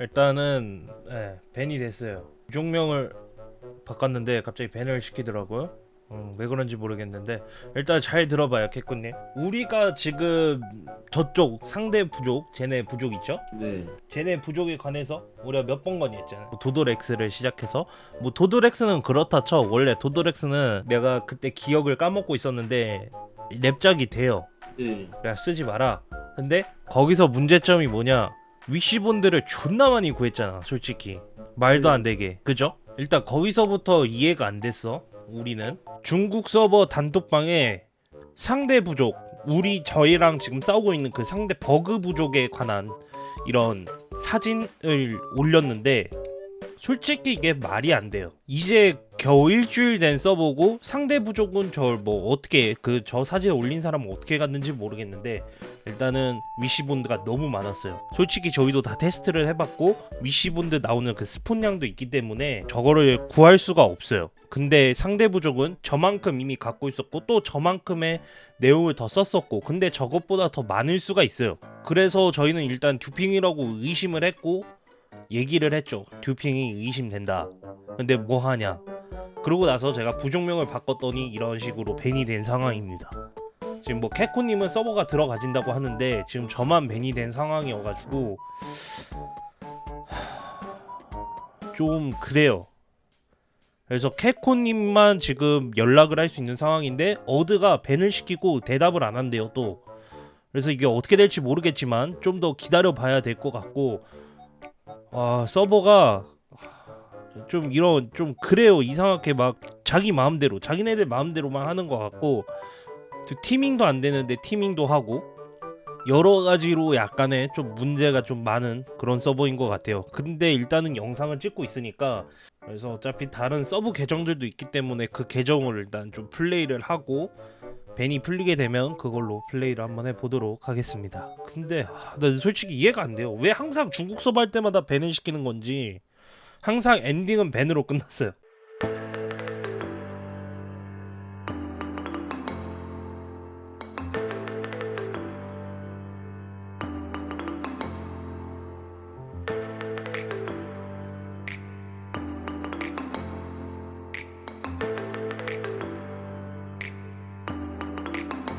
일단은 예, 밴이 됐어요. 종명을 바꿨는데 갑자기 밴을 시키더라고요. 음, 왜 그런지 모르겠는데 일단 잘 들어봐요, 캐꾸님. 우리가 지금 저쪽 상대 부족, 쟤네 부족 있죠? 네. 쟤네 부족에 관해서 우리가 몇 번 건의했잖아요. 뭐 도도렉스를 시작해서 뭐 도도렉스는 그렇다 쳐. 원래 도도렉스는 내가 그때 기억을 까먹고 있었는데 랩작이 돼요. 네. 야 쓰지 마라. 근데 거기서 문제점이 뭐냐? 위시본드를 존나 많이 구했잖아, 솔직히. 말도 안 되게. 그죠? 일단 거기서부터 이해가 안 됐어. 우리는 중국 서버 단톡방에 상대 부족, 우리 저희랑 지금 싸우고 있는 그 상대 버그 부족에 관한 이런 사진을 올렸는데 솔직히 이게 말이 안 돼요. 이제 겨우 일주일 된 서버고 상대 부족은 저 뭐 어떻게 그 저 사진 올린 사람은 어떻게 갔는지 모르겠는데 일단은 위시본드가 너무 많았어요. 솔직히 저희도 다 테스트를 해봤고 위시본드 나오는 그 스폰량도 있기 때문에 저거를 구할 수가 없어요. 근데 상대 부족은 저만큼 이미 갖고 있었고 또 저만큼의 내용을 더 썼었고 근데 저것보다 더 많을 수가 있어요. 그래서 저희는 일단 듀핑이라고 의심을 했고 얘기를 했죠. 듀핑이 의심된다. 근데 뭐 하냐? 그러고 나서 제가 부족명을 바꿨더니 이런 식으로 밴이 된 상황입니다. 지금 뭐 캐코님은 서버가 들어가진다고 하는데 지금 저만 밴이 된 상황이어가지고 좀 그래요. 그래서 캐코님만 지금 연락을 할 수 있는 상황인데 어드가 밴을 시키고 대답을 안 한대요 또. 그래서 이게 어떻게 될지 모르겠지만 좀 더 기다려 봐야 될 것 같고 아 서버가 좀 이런 좀 그래요. 이상하게 막 자기 마음대로 자기네들 마음대로만 하는 것 같고 또 teaming도 안 되는데 teaming도 하고 여러 가지로 약간의 좀 문제가 좀 많은 그런 서버인 것 같아요. 근데 일단은 영상을 찍고 있으니까 그래서 어차피 다른 서브 계정들도 있기 때문에 그 계정을 일단 좀 플레이를 하고 ban이 풀리게 되면 그걸로 플레이를 한번 해보도록 하겠습니다. 근데 아, 나 솔직히 이해가 안 돼요. 왜 항상 중국 서버 할 때마다 ban을 시키는 건지 항상 엔딩은 ban으로 끝났어요